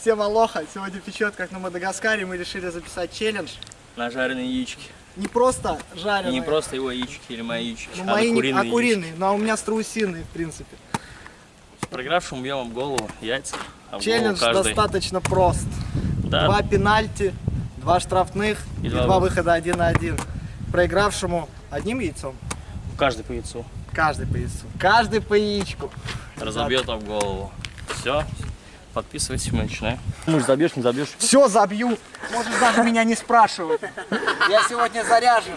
Всем алоха. Сегодня печет, как на Мадагаскаре. Мы решили записать челлендж. На жареные яички. Не просто жареные. Не просто его яички или мои яички, Ну, а мои на не- куриные а куриные. Но у меня страусиные, в принципе. Проигравшему бьем в голову яйца. А Челлендж голову достаточно прост. Да, Два пенальти, два штрафных и, И два, два выхода один на один. Проигравшему одним яйцом. каждый по яйцу. Каждый по яйцу. Каждый по яичку. Разобьет об голову. Все. Подписывайтесь, мы начинаем. Муж забьешь, не забьешь. Все забью. Можешь даже меня не спрашивать. Я сегодня заряжен.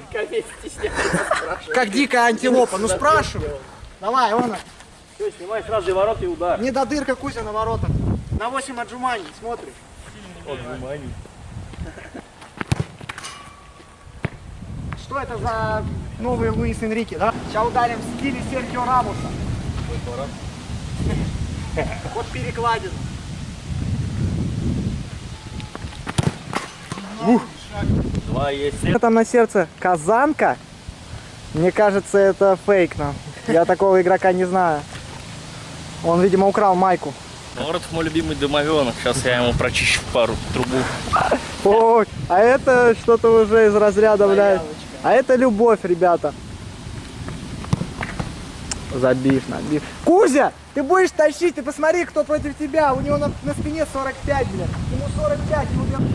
Как дикая антилопа. Ну спрашивай. Давай, Она. Все, снимай сразу и ворот и удар. Не до дырка Кузя на воротах. На 8 отжиманий. Смотрим. Что это за новый Луис Энрике, да? Сейчас ударим в стиле Серхио Рамуса. Вот перекладин. Два есть. Что там на сердце? Казанка? Мне кажется, это фейк нам. Я такого игрока не знаю. Он, видимо, украл майку. Ворот мой любимый домовенок. Сейчас я ему прочищу пару трубу. Ой, а это что-то уже из разряда, блядь. А это любовь, ребята. Забив, набив. Кузя, ты будешь тащить, ты посмотри, кто против тебя. У него на, на спине 45, блядь. Ему 45, ему прям...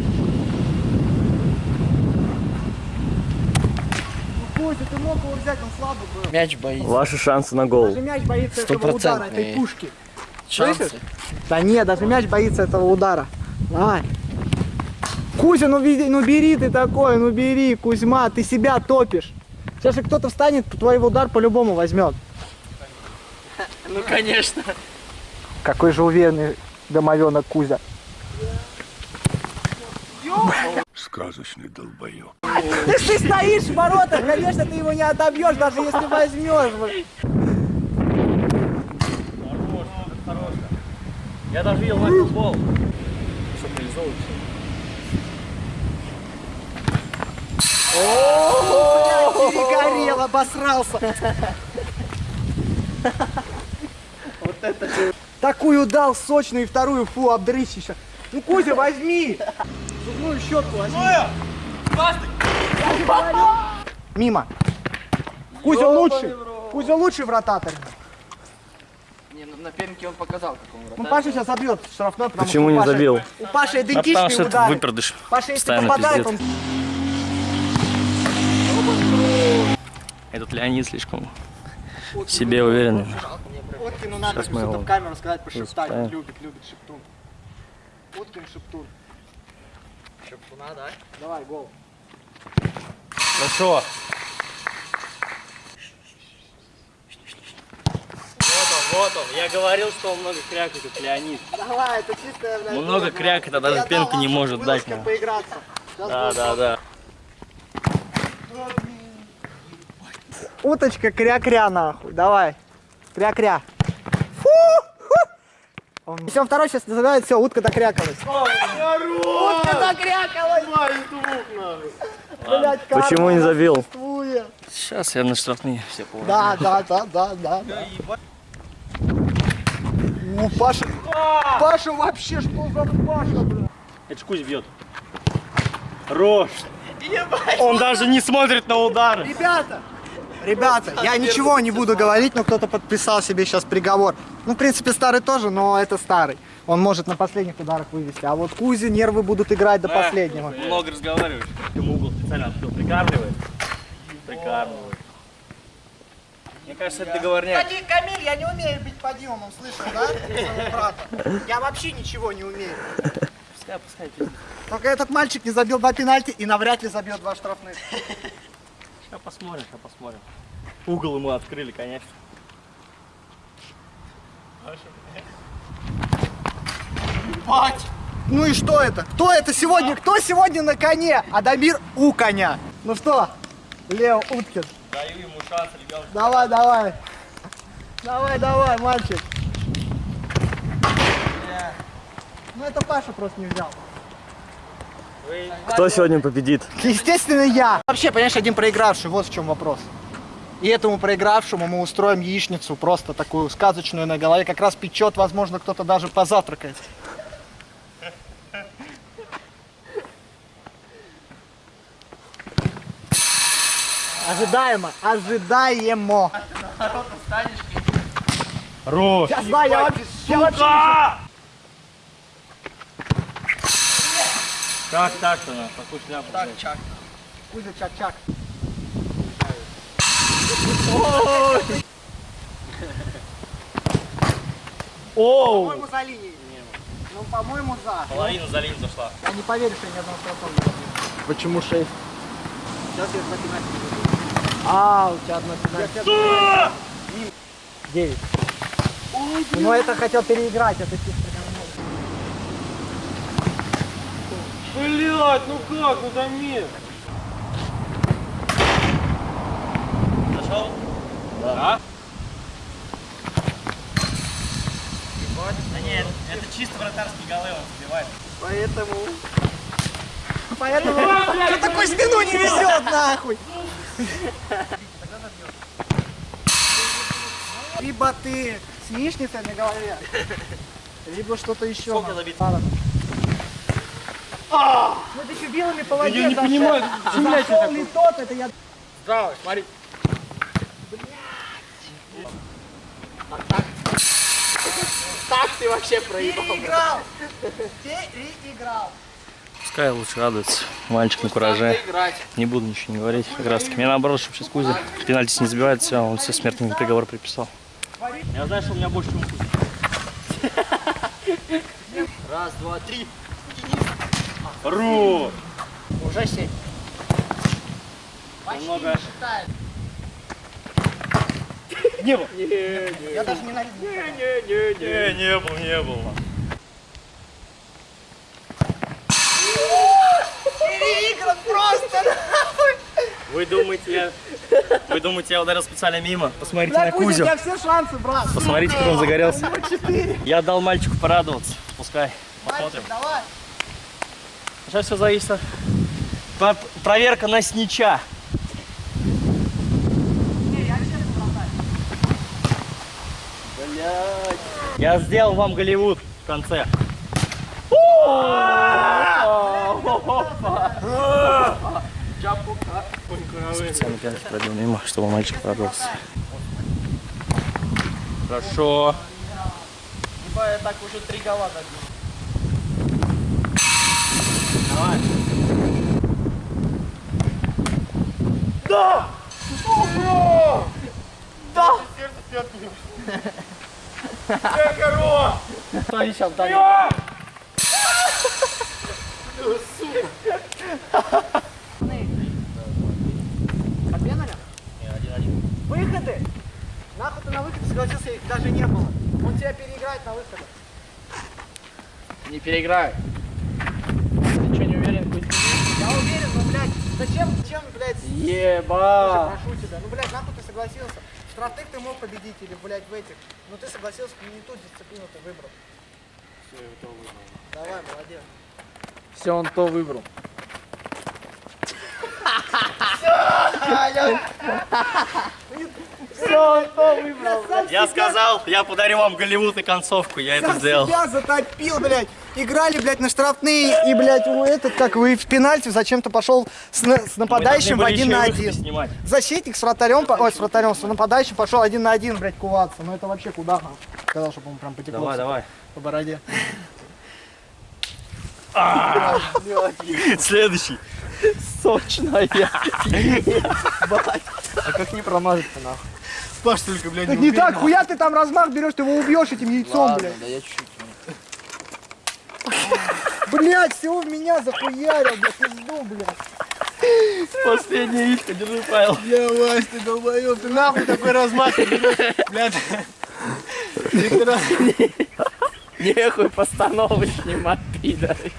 Ну, Кузя, ты мог его взять, он слабый был. Мяч боится. Ваши шансы на Даже голову. мяч боится этого удара, этой пушки. Шансы. Слышишь? Да нет, даже мяч боится этого удара. Давай. Кузя, ну, види, ну бери ты такой, ну бери, Кузьма, ты себя топишь. Сейчас же кто-то встанет, твой удар по-любому возьмет. Ну, конечно. Какой же уверенный домовенок Кузя. Сказочный долбоеб. Ты стоишь в воротах, конечно, ты его не отобьешь, даже если возьмешь. блин. Я даже видел на футбол. Что Блядь, перегорел, обосрался. Такую дал сочную и вторую, фу, обдрысь еще. Ну, Кузя, возьми. Зубную щетку возьми. Мимо. Кузя лучший. Кузя лучший врататор. Не, ну, на пенке он показал, как он Ну, Паша сейчас забьет штрафной, потому Почему что не Паши- забил? У Паши А идентичные что это удары. выпердыш. Паша, если Постоянно попадает, пиздец. он... Этот Леонид слишком в себе уверенный. Уткину надо Сейчас мы что-то его в камеру сказать, пошептать. любит, любит шептун. Уткин шептун. Шептуна, да? Давай, гол. Хорошо. Вот он, вот он. Я говорил, что он много крякает, этот Леонид. Давай, это чистая, блядь. Много крякает, а даже дал не может дать нам. поиграться. Сейчас Да, да, да. Уточка кря-кря нахуй, давай. Кря-кря. Он второй сейчас называет, все, утка докрякалась. Утка докрякалась! Карма Почему не забил? Сейчас я на штрафные все положу. Да, да, да, да, да. О, Паша, Паша вообще, что за Паша, бля? Это ж Кузя бьет. Рожь. Он даже не смотрит на удары. Ребята, ребята, я ничего не буду говорить, но кто-то подписал себе сейчас приговор. Ну, в принципе, старый тоже, но это старый. Он может на последних ударах вывести. А вот Кузи нервы будут играть до последнего. Много разговариваешь. Ему угол специально открыл. Прикармливает. Прикармливает. Мне кажется, это договорняк. Камиль, я не умею бить подъемом, слышал, да? Брата. Я вообще ничего не умею. Пускай, пускай. пиздец. Только этот мальчик не забил два пенальти и навряд ли забьет два штрафных. Сейчас посмотрим, сейчас посмотрим. Угол ему открыли, конечно. Ну и что это? Кто это сегодня? Кто сегодня на коне? Адамир у коня. Ну что, Лео Уткин, Даю ему шанс, ребенок. давай, давай. Давай, давай, мальчик. Ну это Паша просто не взял. Кто сегодня победит? Естественно, я. Вообще, понимаешь, один проигравший, вот в чем вопрос. И этому проигравшему мы устроим яичницу, просто такую сказочную на голове. Как раз печет, возможно, кто-то даже позавтракает. Ожидаемо, ожидаемо. Народ станешь Рос. Сейчас, да, я вообще, я вообще... Так-то, на? Такую шляпу. Так, чак. Кузя, чак-чак. Оу! По-моему, за линией. Ну, по-моему, за. Половина за линию зашла. Я не поверю, что я ни одного забил. Почему 6? Сейчас я на пенальти. А, у тебя одна пенальти. 9. Ну, это хотел переиграть, это чисто говно. Блять, ну как, ну замер. Зашел? Да. Да нет, это чисто вратарские голы он забивает. Поэтому... Поэтому... Что такой спину не везет, нахуй? Либо ты с яичницей на голове, либо что-то еще. Сколько забит? Ладно. Ну ты еще белыми по воде я не понимаю, Зашел ли тот, это я... Здраво, смотри. Так ты вообще проебал. Переиграл! Переиграл! Пускай лучше радуется. Мальчик на кураже. Не буду ничего не говорить. Как раз таки. Мне наоборот, чтобы сейчас Кузя пенальти не забивает, все, он все смертный приговор приписал. Я знаю, что у меня больше, чем. Раз, два, три. Ру! Уже семь. Немного. Не был. Я даже не ненавижу. Не, не был, не был. Переигран просто! Вы думаете, я... Вы думаете, я ударил специально мимо? Посмотрите Бля, на Кузя, у Кузю. тебя все шансы, брат. Посмотрите, как он загорелся. Я дал мальчику порадоваться. Пускай. Посмотрим. Мальчик, давай. Сейчас все зависит. от- Проверка на снича. Я сделал вам Голливуд в конце. Специально пятки пробил мимо, чтобы мальчик порадовался. Хорошо. Ебать, я так уже три гола забил. Кто сейчас вдали? А пеналя? Выходы! Нахуй ты на выходе согласился, их даже не было. Он тебя переиграет на выходах. Не переиграю. Ты что, не уверен? Я уверен, но, блядь, зачем, зачем, блядь, Еба. прошу тебя. Ну, блядь, нахуй ты согласился. Штрафных ты мог победить или, блядь, в этих. Но ты согласился, не ту дисциплину ты выбрал. Все, я то выбрал. Давай, молодец. Все, он то выбрал. Я сказал, я подарю вам Голливуд и концовку, я это сделал. себя затопил, блядь. Играли, блядь, на штрафные, и, блядь, у этот, как вы в пенальти зачем-то пошел с, на- с нападающим один на один. Защитник с вратарем, по- ой, с вратарем, с нападающим пошел один на один, блядь, куваться. Ну это вообще куда? Сказал, чтобы он прям потекло Давай, давай. по бороде. Следующий. Сочная. А как не промазать-то нахуй? Паш только, блядь, Так не так, хуя ты там размах берешь, ты его убьешь этим яйцом, блядь. да я чуть-чуть. Блядь, всего в меня захуярил, блядь, пизду, блядь. Последняя яичко, держи, Павел. Я, Вась, ты долбоёб, ты нахуй такой размах берешь, блядь. Нехуй постановы снимать, пидоры.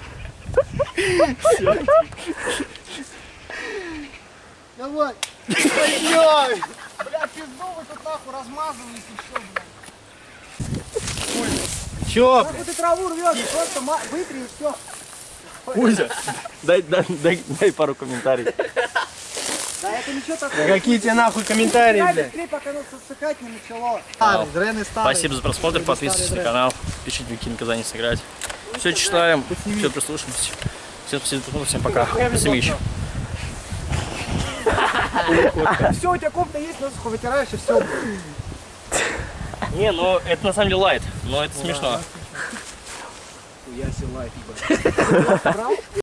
Давай. Пизду вы тут нахуй размазываете все, блядь. чё? Нахуй ты траву рвешь, просто вытри и все. Кузя, дай, дай, дай, дай пару комментариев. Да это ничего такого. Какие тебе нахуй комментарии, блядь? быстрее, пока оно сосыхать не начало. Старый, дрены старые. Спасибо за просмотр, подписывайтесь на канал, пишите, какие наказания сыграть. Все читаем, все прислушаемся. Всем спасибо, всем пока. Семич. Все, у тебя кофта есть, носуху вытираешь и все. Не, ну это на самом деле лайт, но это смешно. Я силай.